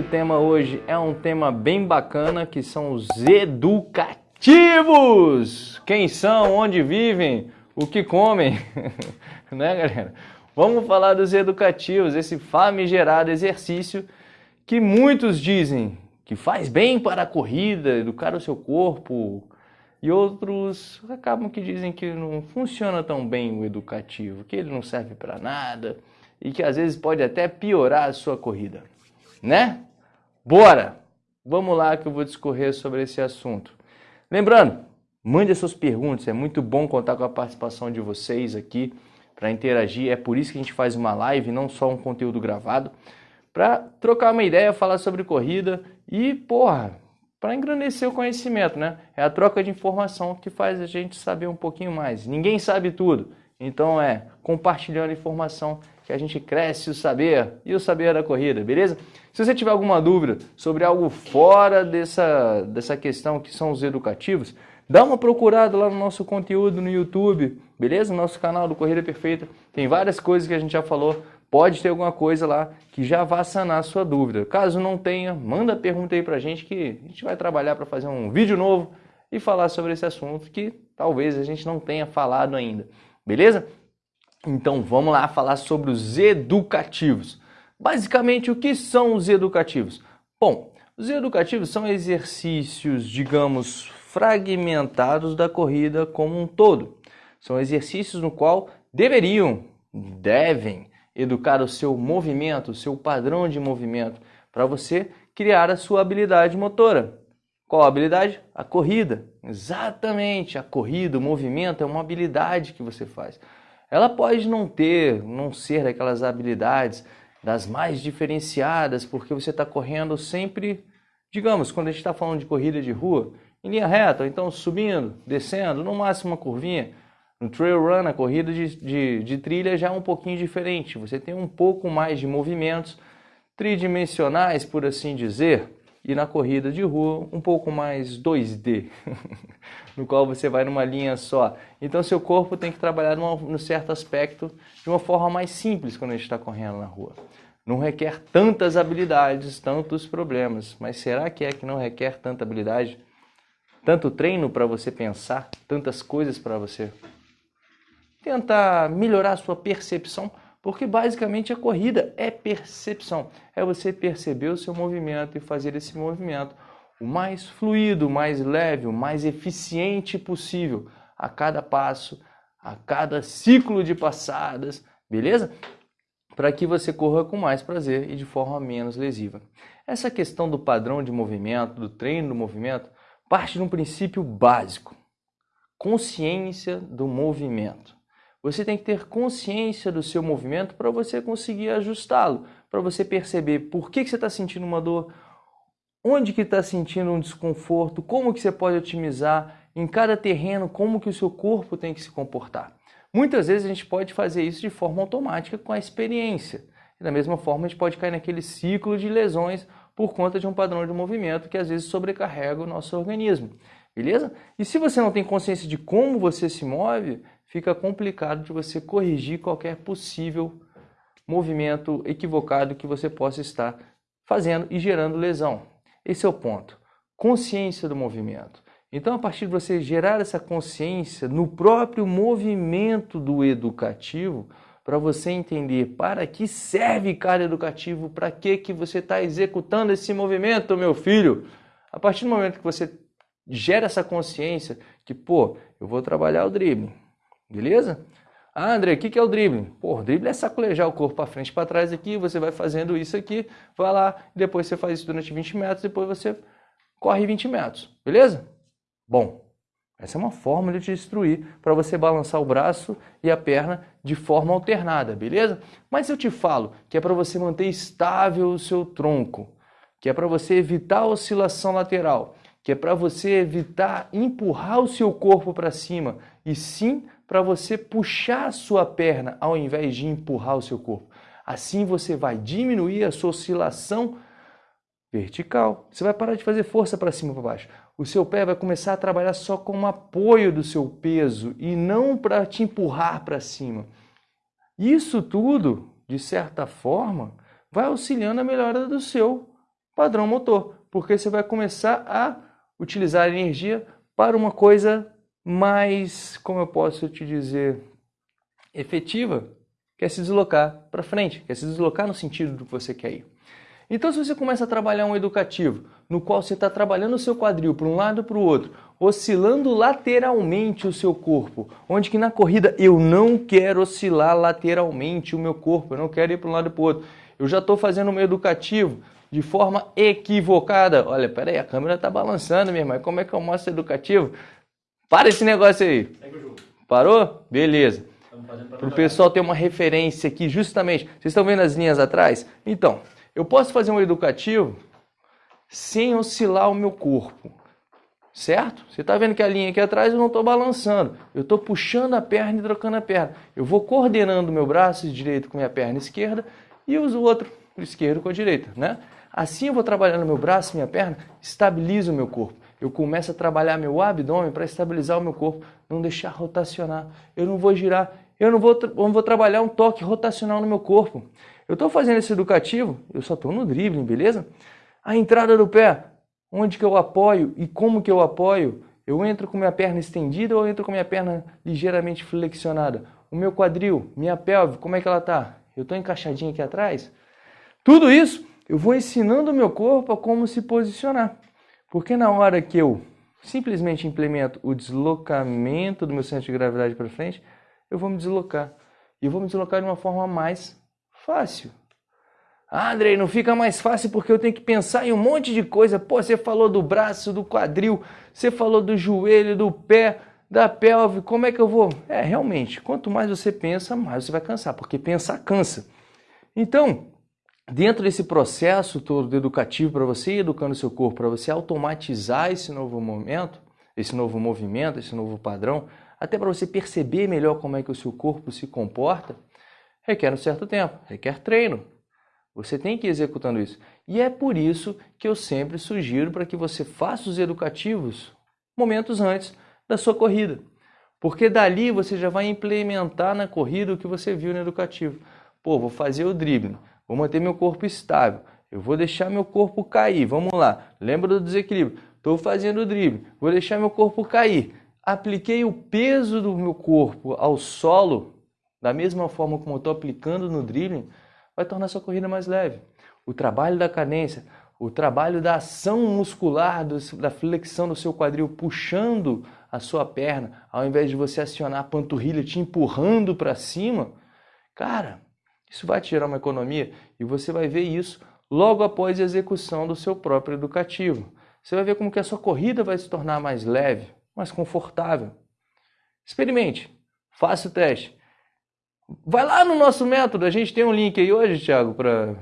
O tema hoje é um tema bem bacana que são os educativos. Quem são, onde vivem, o que comem, né, galera? Vamos falar dos educativos, esse famigerado exercício que muitos dizem que faz bem para a corrida, educar o seu corpo, e outros acabam que dizem que não funciona tão bem o educativo, que ele não serve para nada e que às vezes pode até piorar a sua corrida, né? Bora! Vamos lá que eu vou discorrer sobre esse assunto. Lembrando, mande as suas perguntas, é muito bom contar com a participação de vocês aqui para interagir, é por isso que a gente faz uma live, não só um conteúdo gravado, para trocar uma ideia, falar sobre corrida e, porra, para engrandecer o conhecimento, né? É a troca de informação que faz a gente saber um pouquinho mais. Ninguém sabe tudo, então é compartilhando informação que a gente cresce o saber e o saber da corrida, beleza? Se você tiver alguma dúvida sobre algo fora dessa, dessa questão que são os educativos, dá uma procurada lá no nosso conteúdo no YouTube, beleza? No nosso canal do Corrida Perfeita. Tem várias coisas que a gente já falou pode ter alguma coisa lá que já vá sanar a sua dúvida. Caso não tenha, manda pergunta aí pra gente que a gente vai trabalhar para fazer um vídeo novo e falar sobre esse assunto que talvez a gente não tenha falado ainda. Beleza? Então vamos lá falar sobre os educativos. Basicamente, o que são os educativos? Bom, os educativos são exercícios, digamos, fragmentados da corrida como um todo. São exercícios no qual deveriam, devem educar o seu movimento, o seu padrão de movimento, para você criar a sua habilidade motora. Qual a habilidade? A corrida. Exatamente, a corrida, o movimento é uma habilidade que você faz. Ela pode não ter, não ser aquelas habilidades das mais diferenciadas, porque você está correndo sempre, digamos, quando a gente está falando de corrida de rua, em linha reta, então subindo, descendo, no máximo uma curvinha. No trail run, a corrida de, de, de trilha já é um pouquinho diferente. Você tem um pouco mais de movimentos tridimensionais, por assim dizer, e na corrida de rua um pouco mais 2D, no qual você vai numa linha só. Então seu corpo tem que trabalhar num, certo aspecto de uma forma mais simples quando a gente está correndo na rua. Não requer tantas habilidades, tantos problemas. Mas será que é que não requer tanta habilidade? Tanto treino para você pensar, tantas coisas para você tentar melhorar a sua percepção, porque basicamente a corrida é percepção. É você perceber o seu movimento e fazer esse movimento o mais fluido, o mais leve, o mais eficiente possível a cada passo, a cada ciclo de passadas, beleza? Para que você corra com mais prazer e de forma menos lesiva. Essa questão do padrão de movimento, do treino do movimento, parte de um princípio básico: consciência do movimento. Você tem que ter consciência do seu movimento para você conseguir ajustá-lo, para você perceber por que, que você está sentindo uma dor, onde que está sentindo um desconforto, como que você pode otimizar em cada terreno, como que o seu corpo tem que se comportar. Muitas vezes a gente pode fazer isso de forma automática com a experiência. E da mesma forma a gente pode cair naquele ciclo de lesões por conta de um padrão de movimento que às vezes sobrecarrega o nosso organismo. Beleza? E se você não tem consciência de como você se move, fica complicado de você corrigir qualquer possível movimento equivocado que você possa estar fazendo e gerando lesão. Esse é o ponto. Consciência do movimento. Então, a partir de você gerar essa consciência no próprio movimento do educativo, para você entender para que serve cada educativo, para que, que você está executando esse movimento, meu filho. A partir do momento que você gera essa consciência que, pô, eu vou trabalhar o drible, Beleza? Ah, André, o que, que é o drible? Pô, o drible é sacolejar o corpo para frente e para trás aqui, você vai fazendo isso aqui, vai lá, depois você faz isso durante 20 metros, depois você corre 20 metros, beleza? Bom, essa é uma forma de te instruir para você balançar o braço e a perna de forma alternada, beleza? Mas eu te falo que é para você manter estável o seu tronco, que é para você evitar a oscilação lateral, que é para você evitar empurrar o seu corpo para cima e sim para você puxar a sua perna ao invés de empurrar o seu corpo. Assim você vai diminuir a sua oscilação vertical. Você vai parar de fazer força para cima e para baixo. O seu pé vai começar a trabalhar só como apoio do seu peso e não para te empurrar para cima. Isso tudo, de certa forma, vai auxiliando a melhora do seu padrão motor, porque você vai começar a utilizar energia para uma coisa mais, como eu posso te dizer, efetiva, que é se deslocar para frente, que é se deslocar no sentido do que você quer ir. Então, se você começa a trabalhar um educativo, no qual você está trabalhando o seu quadril para um lado e para o outro, oscilando lateralmente o seu corpo, onde que na corrida eu não quero oscilar lateralmente o meu corpo, eu não quero ir para um lado e para o outro. Eu já estou fazendo um educativo de forma equivocada. Olha, peraí, a câmera está balançando, minha irmã. Como é que eu mostro educativo? Para esse negócio aí. Parou? Beleza. Para o pessoal ter uma referência aqui, justamente. Vocês estão vendo as linhas atrás? Então, eu posso fazer um educativo sem oscilar o meu corpo. Certo? Você está vendo que a linha aqui atrás eu não estou balançando. Eu estou puxando a perna e trocando a perna. Eu vou coordenando o meu braço direito com a minha perna esquerda e uso o outro esquerdo com a direita. Né? Assim eu vou trabalhando meu braço, minha perna, estabilizo o meu corpo. Eu começo a trabalhar meu abdômen para estabilizar o meu corpo, não deixar rotacionar. Eu não vou girar, eu não vou, não vou trabalhar um toque rotacional no meu corpo. Eu estou fazendo esse educativo, eu só estou no dribbling, beleza? A entrada do pé, onde que eu apoio e como que eu apoio? Eu entro com minha perna estendida ou entro com minha perna ligeiramente flexionada? O meu quadril, minha pelve, como é que ela está? Eu estou encaixadinho aqui atrás? Tudo isso eu vou ensinando o meu corpo a como se posicionar. Porque na hora que eu simplesmente implemento o deslocamento do meu centro de gravidade para frente, eu vou me deslocar. E eu vou me deslocar de uma forma mais Fácil. Ah, Andrei, não fica mais fácil porque eu tenho que pensar em um monte de coisa. Pô, você falou do braço, do quadril, você falou do joelho, do pé, da pelve. Como é que eu vou? É, realmente, quanto mais você pensa, mais você vai cansar, porque pensar cansa. Então, dentro desse processo todo educativo para você educando seu corpo, para você automatizar esse novo momento, esse novo movimento, esse novo padrão, até para você perceber melhor como é que o seu corpo se comporta, requer um certo tempo, requer treino. Você tem que ir executando isso. E é por isso que eu sempre sugiro para que você faça os educativos momentos antes da sua corrida. Porque dali você já vai implementar na corrida o que você viu no educativo. Pô, vou fazer o drible, vou manter meu corpo estável, eu vou deixar meu corpo cair. Vamos lá, lembra do desequilíbrio. Estou fazendo o drible, vou deixar meu corpo cair. Apliquei o peso do meu corpo ao solo da mesma forma como eu estou aplicando no dribbling, vai tornar sua corrida mais leve. O trabalho da cadência, o trabalho da ação muscular, da flexão do seu quadril, puxando a sua perna, ao invés de você acionar a panturrilha te empurrando para cima, cara, isso vai te gerar uma economia e você vai ver isso logo após a execução do seu próprio educativo. Você vai ver como que a sua corrida vai se tornar mais leve, mais confortável. Experimente, faça o teste. Vai lá no nosso método, a gente tem um link aí hoje, Thiago, para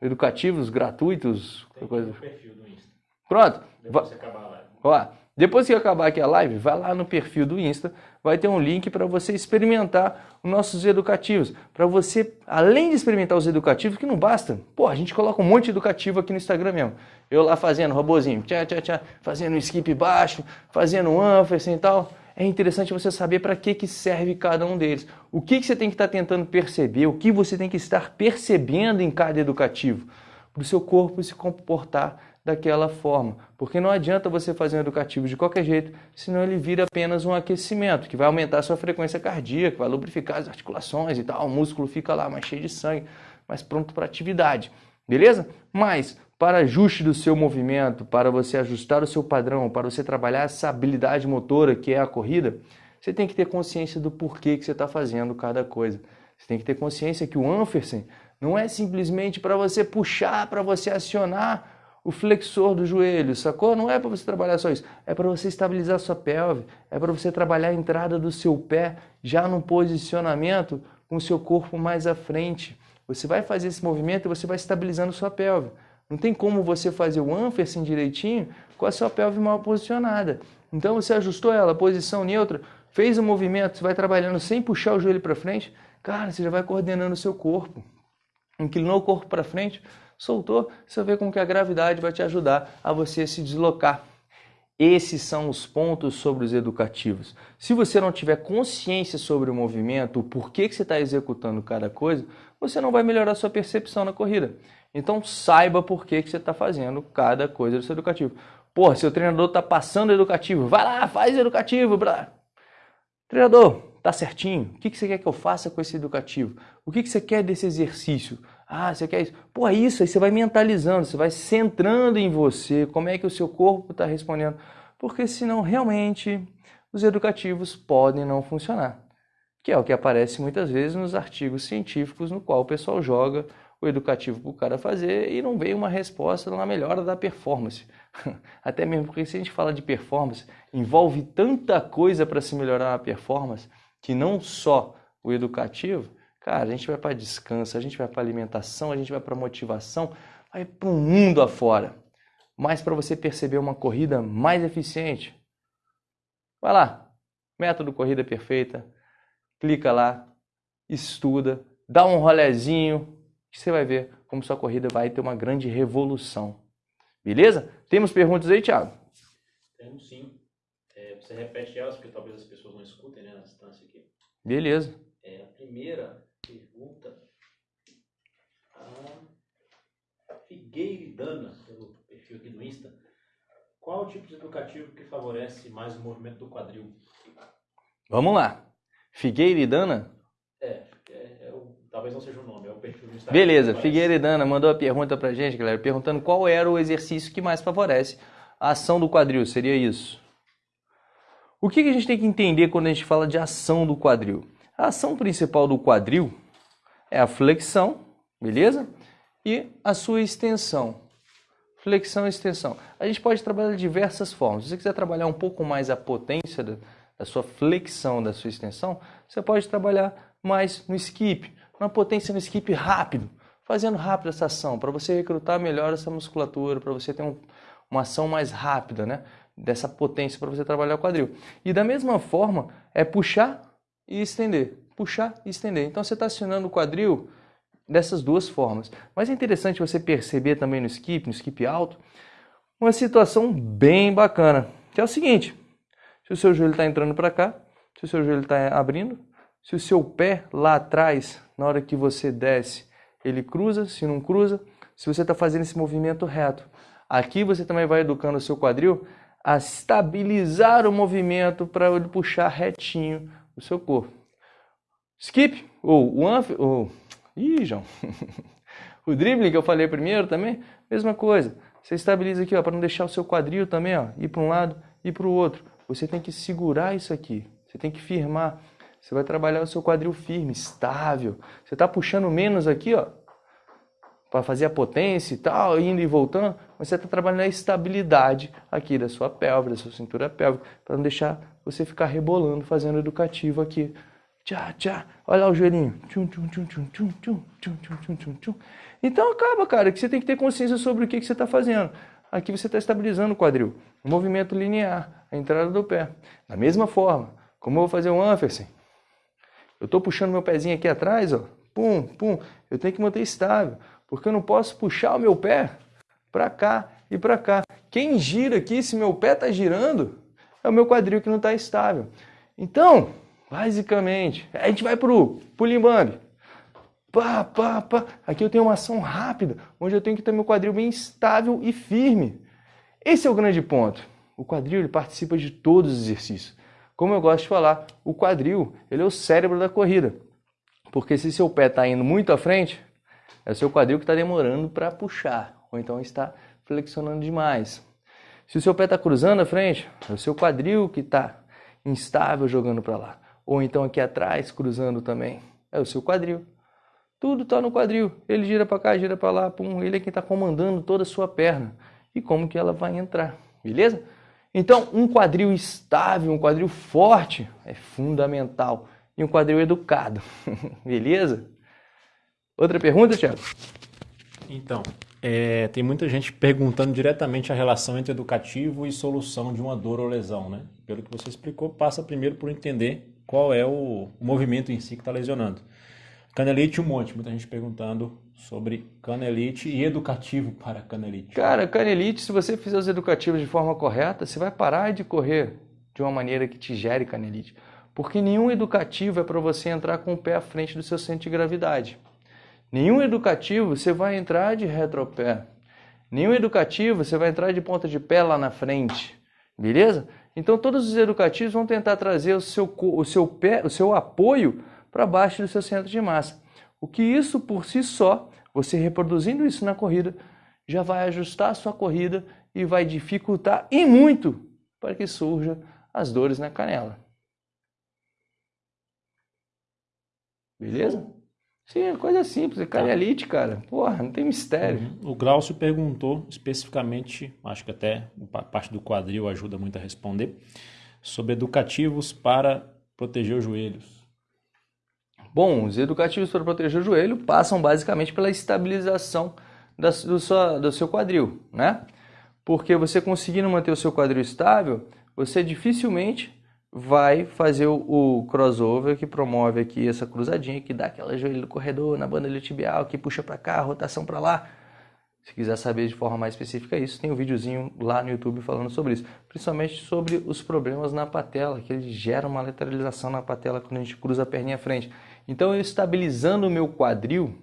educativos gratuitos. Tem coisa. perfil do Insta. Pronto. Depois que acabar live. Ó, depois que acabar aqui a live, vai lá no perfil do Insta, vai ter um link para você experimentar os nossos educativos. Para você, além de experimentar os educativos, que não basta. Pô, a gente coloca um monte de educativo aqui no Instagram mesmo. Eu lá fazendo robozinho, tchá, tchá, tchá, fazendo um skip baixo, fazendo um ânfase e tal é interessante você saber para que, que serve cada um deles. O que, que você tem que estar tentando perceber, o que você tem que estar percebendo em cada educativo, para o seu corpo se comportar daquela forma. Porque não adianta você fazer um educativo de qualquer jeito, senão ele vira apenas um aquecimento, que vai aumentar a sua frequência cardíaca, vai lubrificar as articulações e tal, o músculo fica lá mais cheio de sangue, mais pronto para atividade. Beleza? Mas para ajuste do seu movimento, para você ajustar o seu padrão, para você trabalhar essa habilidade motora que é a corrida, você tem que ter consciência do porquê que você está fazendo cada coisa. Você tem que ter consciência que o Anfersen não é simplesmente para você puxar, para você acionar o flexor do joelho, sacou? Não é para você trabalhar só isso. É para você estabilizar sua pelve, é para você trabalhar a entrada do seu pé já no posicionamento com o seu corpo mais à frente. Você vai fazer esse movimento e você vai estabilizando sua pelve. Não tem como você fazer o Anfersen direitinho com a sua pelve mal posicionada. Então você ajustou ela, posição neutra, fez o movimento, você vai trabalhando sem puxar o joelho para frente, cara, você já vai coordenando o seu corpo. Inclinou o corpo para frente, soltou, você vê como que a gravidade vai te ajudar a você se deslocar. Esses são os pontos sobre os educativos. Se você não tiver consciência sobre o movimento, o porquê que você está executando cada coisa, você não vai melhorar sua percepção na corrida. Então saiba por que, que você está fazendo cada coisa do seu educativo. Porra, seu treinador está passando educativo, vai lá, faz educativo. Treinador, tá certinho? O que, que você quer que eu faça com esse educativo? O que, que você quer desse exercício? Ah, você quer isso? Pô, é isso, aí você vai mentalizando, você vai centrando em você, como é que o seu corpo está respondendo. Porque senão realmente os educativos podem não funcionar. Que é o que aparece muitas vezes nos artigos científicos no qual o pessoal joga o educativo para o cara fazer e não veio uma resposta na melhora da performance. Até mesmo porque se a gente fala de performance, envolve tanta coisa para se melhorar a performance que não só o educativo, cara, a gente vai para descanso, a gente vai para alimentação, a gente vai para motivação, vai para o mundo afora. Mas para você perceber uma corrida mais eficiente, vai lá, método corrida perfeita, clica lá, estuda, dá um rolezinho, que você vai ver como sua corrida vai ter uma grande revolução. Beleza? Temos perguntas aí, Thiago? Temos sim. É, você repete elas, porque talvez as pessoas não escutem né, na distância aqui. Beleza. É, a primeira pergunta, a Figueiridana, pelo perfil aqui do Insta. Qual o tipo de educativo que favorece mais o movimento do quadril? Vamos lá. Figueiridana? É, é, é o, talvez não seja o nome, é o perfil do Instagram. Beleza, Figueiredana mandou a pergunta pra gente, galera, perguntando qual era o exercício que mais favorece a ação do quadril, seria isso. O que, que a gente tem que entender quando a gente fala de ação do quadril? A ação principal do quadril é a flexão, beleza? E a sua extensão. Flexão e extensão. A gente pode trabalhar de diversas formas. Se você quiser trabalhar um pouco mais a potência da, sua flexão, da sua extensão, você pode trabalhar mais no skip, na potência no skip rápido, fazendo rápido essa ação, para você recrutar melhor essa musculatura, para você ter um, uma ação mais rápida, né? Dessa potência para você trabalhar o quadril. E da mesma forma, é puxar e estender. Puxar e estender. Então você está acionando o quadril dessas duas formas. Mas é interessante você perceber também no skip, no skip alto, uma situação bem bacana, que é o seguinte: se o seu joelho está entrando para cá, se o seu joelho está abrindo, se o seu pé lá atrás, na hora que você desce, ele cruza, se não cruza, se você está fazendo esse movimento reto. Aqui você também vai educando o seu quadril a estabilizar o movimento para ele puxar retinho o seu corpo. Skip, ou ou... Ih, João. o dribbling que eu falei primeiro também, mesma coisa. Você estabiliza aqui, ó, para não deixar o seu quadril também, ó, ir para um lado e para o outro. Você tem que segurar isso aqui. Você tem que firmar. Você vai trabalhar o seu quadril firme, estável. Você está puxando menos aqui, ó, para fazer a potência e tal, indo e voltando, mas você está trabalhando a estabilidade aqui da sua pelve, da sua cintura pélvica, para não deixar você ficar rebolando, fazendo educativo aqui. Tchá, tchá. Olha lá o joelhinho. Tchum, tchum, tchum, tchum, tchum, tchum, tchum, tchum, tchum, tchum. Então acaba, cara, que você tem que ter consciência sobre o que, que você está fazendo. Aqui você está estabilizando o quadril. Um movimento linear, a entrada do pé. Da mesma forma, como eu vou fazer um Anfersen, eu estou puxando meu pezinho aqui atrás, ó, pum, pum, eu tenho que manter estável, porque eu não posso puxar o meu pé para cá e para cá. Quem gira aqui, se meu pé está girando, é o meu quadril que não está estável. Então, basicamente, a gente vai para o pulimbambi. Pá, pá, pá. Aqui eu tenho uma ação rápida, onde eu tenho que ter meu quadril bem estável e firme. Esse é o grande ponto. O quadril ele participa de todos os exercícios. Como eu gosto de falar, o quadril ele é o cérebro da corrida. Porque se seu pé está indo muito à frente, é o seu quadril que está demorando para puxar, ou então está flexionando demais. Se o seu pé está cruzando à frente, é o seu quadril que está instável jogando para lá. Ou então aqui atrás, cruzando também, é o seu quadril. Tudo está no quadril. Ele gira para cá, gira para lá, pum. Ele é quem está comandando toda a sua perna. E como que ela vai entrar, beleza? Então, um quadril estável, um quadril forte é fundamental. E um quadril educado. Beleza? Outra pergunta, Thiago? Então, é, tem muita gente perguntando diretamente a relação entre educativo e solução de uma dor ou lesão, né? Pelo que você explicou, passa primeiro por entender qual é o, movimento em si que está lesionando. Canelite um monte, muita gente perguntando sobre canelite e educativo para canelite. Cara, canelite, se você fizer os educativos de forma correta, você vai parar de correr de uma maneira que te gere canelite. Porque nenhum educativo é para você entrar com o pé à frente do seu centro de gravidade. Nenhum educativo você vai entrar de retropé. Nenhum educativo você vai entrar de ponta de pé lá na frente. Beleza? Então todos os educativos vão tentar trazer o seu, o seu, pé, o seu apoio para baixo do seu centro de massa. O que isso por si só, você reproduzindo isso na corrida, já vai ajustar a sua corrida e vai dificultar e muito para que surja as dores na canela. Beleza? Sim, é coisa simples, é carialite, cara. Porra, não tem mistério. Uhum. O Glaucio perguntou especificamente, acho que até a parte do quadril ajuda muito a responder, sobre educativos para proteger os joelhos. Bom, os educativos para proteger o joelho passam basicamente pela estabilização da, do, sua, do seu quadril, né? Porque você conseguindo manter o seu quadril estável, você dificilmente vai fazer o, o, crossover que promove aqui essa cruzadinha, que dá aquela joelho do corredor na banda tibial, que puxa para cá, rotação para lá. Se quiser saber de forma mais específica isso, tem um videozinho lá no YouTube falando sobre isso. Principalmente sobre os problemas na patela, que ele gera uma lateralização na patela quando a gente cruza a perninha à frente. Então, eu estabilizando o meu quadril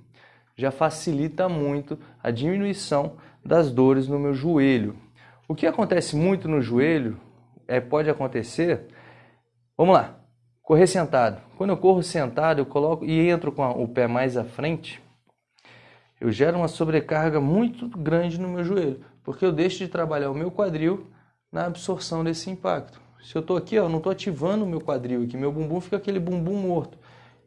já facilita muito a diminuição das dores no meu joelho. O que acontece muito no joelho, é, pode acontecer Vamos lá. Correr sentado. Quando eu corro sentado, eu coloco e entro com o pé mais à frente, eu gero uma sobrecarga muito grande no meu joelho, porque eu deixo de trabalhar o meu quadril na absorção desse impacto. Se eu estou aqui, ó, não estou ativando o meu quadril aqui, meu bumbum fica aquele bumbum morto.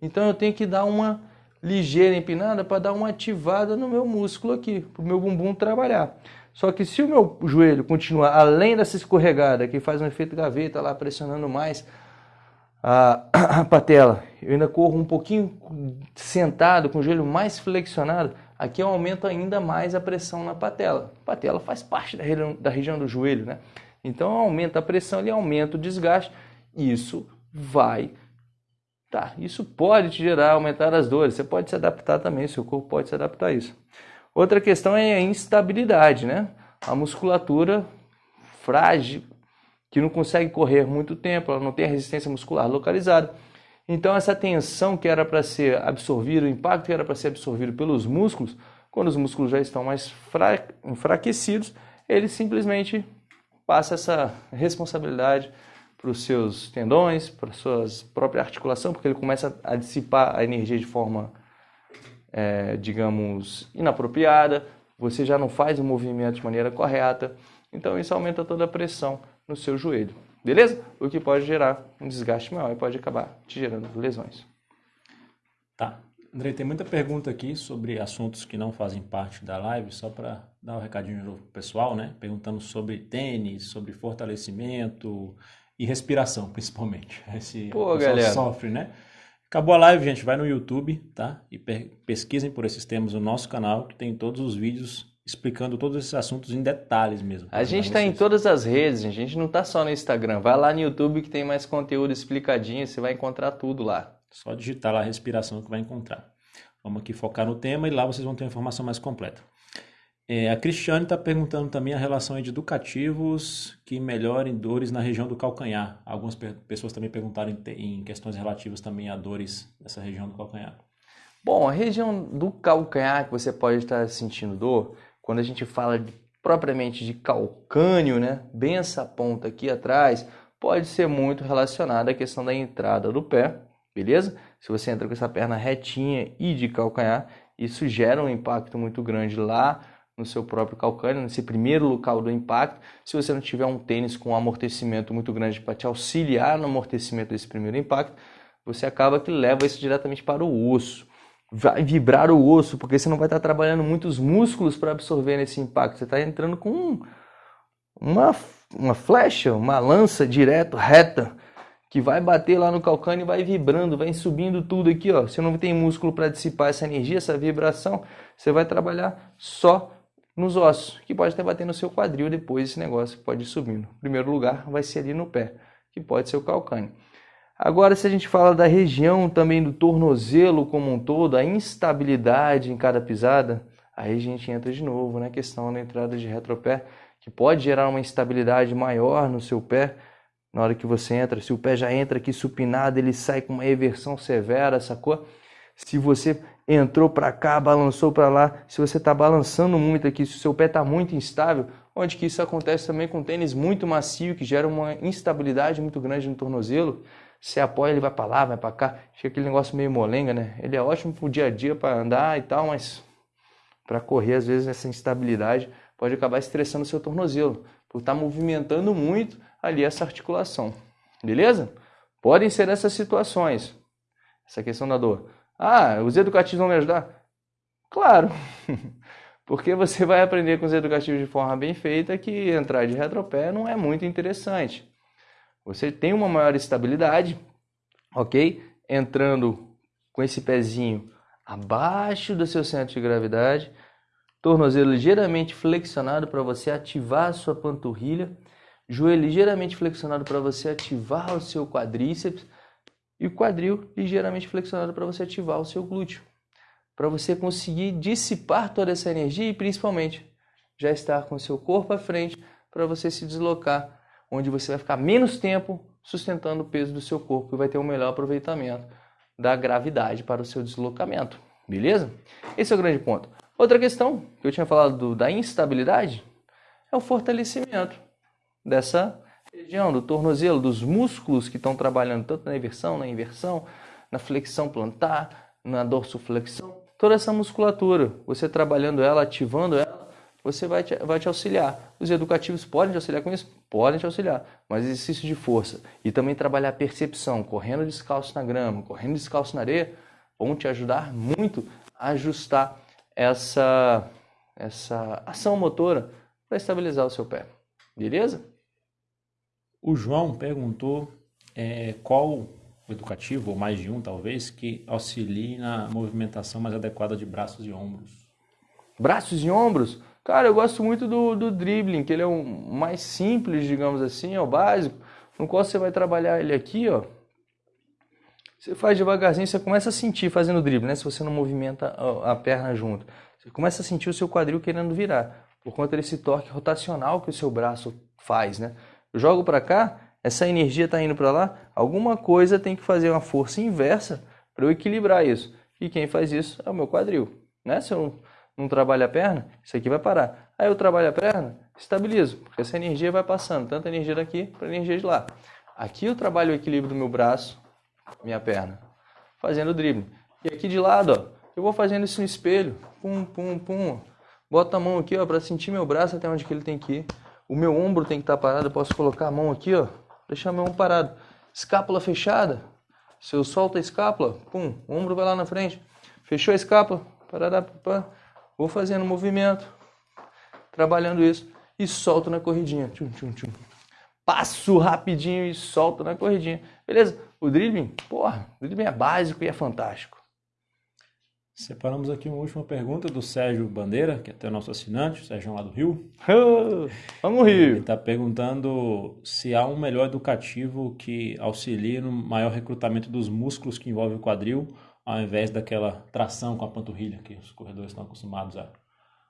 Então eu tenho que dar uma ligeira empinada para dar uma ativada no meu músculo aqui, para o meu bumbum trabalhar. Só que se o meu joelho continuar além dessa escorregada, que faz um efeito gaveta lá pressionando mais, a, a patela, eu ainda corro um pouquinho sentado, com o joelho mais flexionado, aqui eu aumento ainda mais a pressão na patela. A patela faz parte da região, da região do joelho, né? Então aumenta a pressão, ele aumenta o desgaste, isso vai Tá, isso pode te gerar, aumentar as dores. Você pode se adaptar também, seu corpo pode se adaptar a isso. Outra questão é a instabilidade, né? A musculatura frágil, que não consegue correr muito tempo, ela não tem a resistência muscular localizada. Então essa tensão que era para ser absorvida, o impacto que era para ser absorvido pelos músculos, quando os músculos já estão mais enfraquecidos, ele simplesmente passa essa responsabilidade para os seus tendões, para a sua própria articulação, porque ele começa a dissipar a energia de forma, é, digamos, inapropriada, você já não faz o movimento de maneira correta, então isso aumenta toda a pressão no seu joelho. Beleza? O que pode gerar um desgaste maior e pode acabar te gerando lesões. Tá. André, tem muita pergunta aqui sobre assuntos que não fazem parte da live, só para dar um recadinho novo pro pessoal, né? Perguntando sobre tênis, sobre fortalecimento e respiração, principalmente. Esse Pô, galera. sofre, né? Acabou a live, gente. Vai no YouTube, tá? E pesquisem por esses temas no nosso canal, que tem todos os vídeos explicando todos esses assuntos em detalhes mesmo. A gente está em todas as redes, a gente não está só no Instagram. Vai lá no YouTube que tem mais conteúdo explicadinho, você vai encontrar tudo lá. Só digitar lá a respiração que vai encontrar. Vamos aqui focar no tema e lá vocês vão ter a informação mais completa. É, a Cristiane está perguntando também a relação de educativos que melhorem dores na região do calcanhar. Algumas pessoas também perguntaram em, em questões relativas também a dores nessa região do calcanhar. Bom, a região do calcanhar que você pode estar sentindo dor, quando a gente fala de, propriamente de calcânio, né, bem essa ponta aqui atrás, pode ser muito relacionada à questão da entrada do pé, beleza? Se você entra com essa perna retinha e de calcanhar, isso gera um impacto muito grande lá no seu próprio calcânio, nesse primeiro local do impacto. Se você não tiver um tênis com um amortecimento muito grande para te auxiliar no amortecimento desse primeiro impacto, você acaba que leva isso diretamente para o osso vai vibrar o osso, porque você não vai estar trabalhando muitos músculos para absorver esse impacto. Você está entrando com uma, uma flecha, uma lança direto, reta, que vai bater lá no calcânio e vai vibrando, vai subindo tudo aqui. Ó. Você não tem músculo para dissipar essa energia, essa vibração, você vai trabalhar só nos ossos, que pode até bater no seu quadril depois esse negócio pode ir subindo. Primeiro lugar, vai ser ali no pé, que pode ser o calcânio. Agora, se a gente fala da região também do tornozelo como um todo, a instabilidade em cada pisada, aí a gente entra de novo na questão da entrada de retropé, que pode gerar uma instabilidade maior no seu pé na hora que você entra. Se o pé já entra aqui supinado, ele sai com uma eversão severa, sacou? se você entrou para cá, balançou para lá, se você está balançando muito aqui, se o seu pé está muito instável, onde que isso acontece também com tênis muito macio, que gera uma instabilidade muito grande no tornozelo, você apoia, ele vai para lá, vai para cá, fica aquele negócio meio molenga, né? Ele é ótimo pro dia a dia para andar e tal, mas para correr às vezes essa instabilidade pode acabar estressando o seu tornozelo, por estar tá movimentando muito ali essa articulação. Beleza? Podem ser essas situações. Essa questão da dor. Ah, os educativos vão me ajudar? Claro. Porque você vai aprender com os educativos de forma bem feita que entrar de retropé não é muito interessante. Você tem uma maior estabilidade, ok? Entrando com esse pezinho abaixo do seu centro de gravidade, tornozelo ligeiramente flexionado para você ativar a sua panturrilha, joelho ligeiramente flexionado para você ativar o seu quadríceps e o quadril ligeiramente flexionado para você ativar o seu glúteo, para você conseguir dissipar toda essa energia e principalmente já estar com o seu corpo à frente para você se deslocar onde você vai ficar menos tempo sustentando o peso do seu corpo e vai ter um melhor aproveitamento da gravidade para o seu deslocamento. Beleza? Esse é o grande ponto. Outra questão que eu tinha falado do, da instabilidade é o fortalecimento dessa região do tornozelo, dos músculos que estão trabalhando tanto na inversão, na inversão, na flexão plantar, na dorsoflexão. Toda essa musculatura, você trabalhando ela, ativando ela, você vai te, vai te auxiliar. Os educativos podem te auxiliar com isso? Podem te auxiliar, mas exercício de força e também trabalhar a percepção, correndo descalço na grama, correndo descalço na areia, vão te ajudar muito a ajustar essa, essa ação motora para estabilizar o seu pé. Beleza? O João perguntou é, qual o educativo, ou mais de um talvez, que auxilie na movimentação mais adequada de braços e ombros. Braços e ombros? Cara, eu gosto muito do, do dribbling, que ele é o mais simples, digamos assim, é o básico, no qual você vai trabalhar ele aqui, ó. Você faz devagarzinho, você começa a sentir fazendo o drible, né? Se você não movimenta a, a perna junto. Você começa a sentir o seu quadril querendo virar, por conta desse torque rotacional que o seu braço faz, né? Eu jogo para cá, essa energia está indo para lá, alguma coisa tem que fazer uma força inversa para eu equilibrar isso. E quem faz isso é o meu quadril, né? Se eu não trabalho a perna, isso aqui vai parar. Aí eu trabalho a perna, estabilizo, porque essa energia vai passando, tanto a energia daqui para energia de lá. Aqui eu trabalho o equilíbrio do meu braço, minha perna, fazendo o drible. E aqui de lado, ó, eu vou fazendo isso no espelho, pum, pum, pum. Boto a mão aqui, ó, para sentir meu braço até onde que ele tem que ir. O meu ombro tem que estar tá parado, eu posso colocar a mão aqui, ó, deixar meu ombro parado. Escápula fechada, se eu solto a escápula, pum, o ombro vai lá na frente. Fechou a escápula, parará, pá. Vou fazendo movimento, trabalhando isso e solto na corridinha. Tchum, tchum, tchum. Passo rapidinho e solto na corridinha. Beleza? O dribbling, porra, o dribbling é básico e é fantástico. Separamos aqui uma última pergunta do Sérgio Bandeira, que é até o nosso assinante, o Sérgio lá do Rio. Vamos Rio! Ele está perguntando se há um melhor educativo que auxilie no maior recrutamento dos músculos que envolve o quadril ao invés daquela tração com a panturrilha que os corredores estão acostumados a,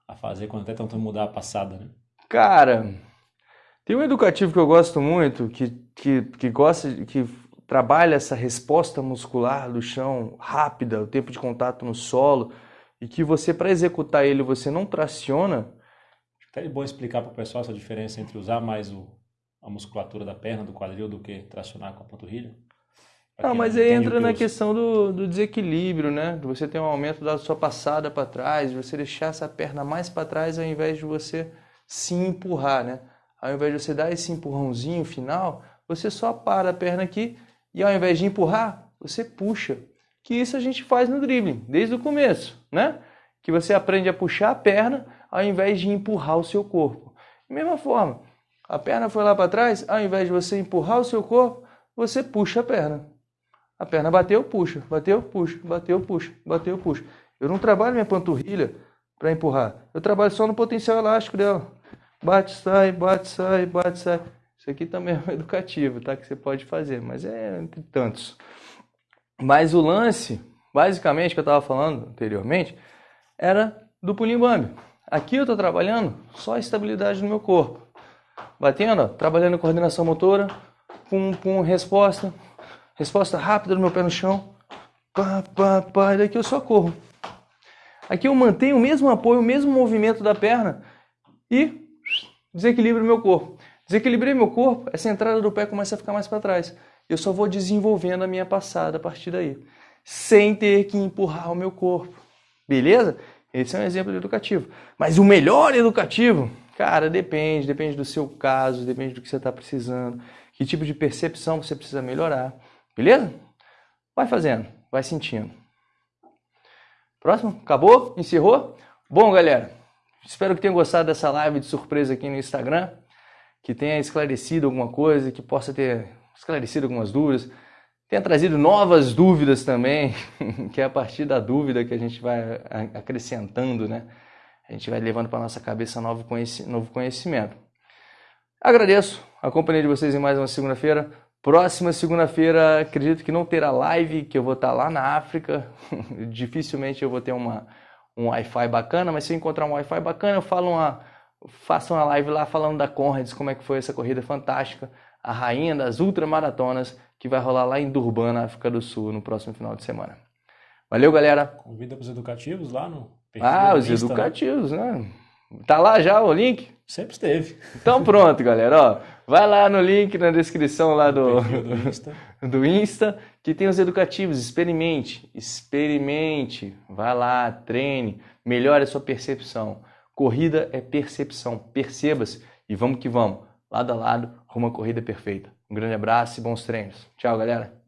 a fazer quando até tentam mudar a passada, né? Cara, tem um educativo que eu gosto muito, que, que, que gosta, que trabalha essa resposta muscular do chão rápida, o tempo de contato no solo, e que você, para executar ele, você não traciona. Até é bom explicar para o pessoal essa diferença entre usar mais o, a musculatura da perna, do quadril, do que tracionar com a panturrilha. Não, mas aí entra na questão do, do, desequilíbrio, né? De você ter um aumento da sua passada para trás, de você deixar essa perna mais para trás ao invés de você se empurrar, né? Ao invés de você dar esse empurrãozinho final, você só para a perna aqui e ao invés de empurrar, você puxa. Que isso a gente faz no dribbling, desde o começo, né? Que você aprende a puxar a perna ao invés de empurrar o seu corpo. Da mesma forma, a perna foi lá para trás, ao invés de você empurrar o seu corpo, você puxa a perna. A perna bateu, puxa, bateu, puxa, bateu, puxa, bateu, puxa. Eu não trabalho minha panturrilha para empurrar. Eu trabalho só no potencial elástico dela. Bate, sai, bate, sai, bate, sai. Isso aqui também é um educativo, tá? Que você pode fazer, mas é entre tantos. Mas o lance, basicamente, que eu estava falando anteriormente, era do pulinho. Aqui eu estou trabalhando só a estabilidade no meu corpo. Batendo, ó, trabalhando coordenação motora, pum, pum, resposta, Resposta rápida do meu pé no chão. pá, pá, pá, daqui eu só corro. Aqui eu mantenho o mesmo apoio, o mesmo movimento da perna e desequilibro meu corpo. Desequilibrei meu corpo, essa entrada do pé começa a ficar mais para trás. Eu só vou desenvolvendo a minha passada a partir daí, sem ter que empurrar o meu corpo. Beleza? Esse é um exemplo educativo. Mas o melhor educativo, cara, depende, depende do seu caso, depende do que você está precisando, que tipo de percepção você precisa melhorar. Beleza? Vai fazendo, vai sentindo. Próximo? Acabou? Encerrou? Bom, galera, espero que tenham gostado dessa live de surpresa aqui no Instagram, que tenha esclarecido alguma coisa, que possa ter esclarecido algumas dúvidas, tenha trazido novas dúvidas também, que é a partir da dúvida que a gente vai acrescentando, né? A gente vai levando para nossa cabeça novo conhecimento. Agradeço a companhia de vocês em mais uma segunda-feira. Próxima segunda-feira, acredito que não terá live, que eu vou estar lá na África. Dificilmente eu vou ter uma, um Wi-Fi bacana, mas se eu encontrar um Wi-Fi bacana, eu falo uma, faço uma live lá falando da Conrads, como é que foi essa corrida fantástica, a rainha das ultramaratonas, que vai rolar lá em Durban, na África do Sul, no próximo final de semana. Valeu, galera! Convida para os educativos lá no Ah, os Insta, né? educativos, né? né? Tá lá já o link? Sempre esteve. Então pronto, galera. Ó, vai lá no link na descrição lá do, do, Insta. do Insta, que tem os educativos. Experimente, experimente. Vai lá, treine, melhore a sua percepção. Corrida é percepção. Perceba-se e vamos que vamos. Lado a lado, rumo à corrida perfeita. Um grande abraço e bons treinos. Tchau, galera.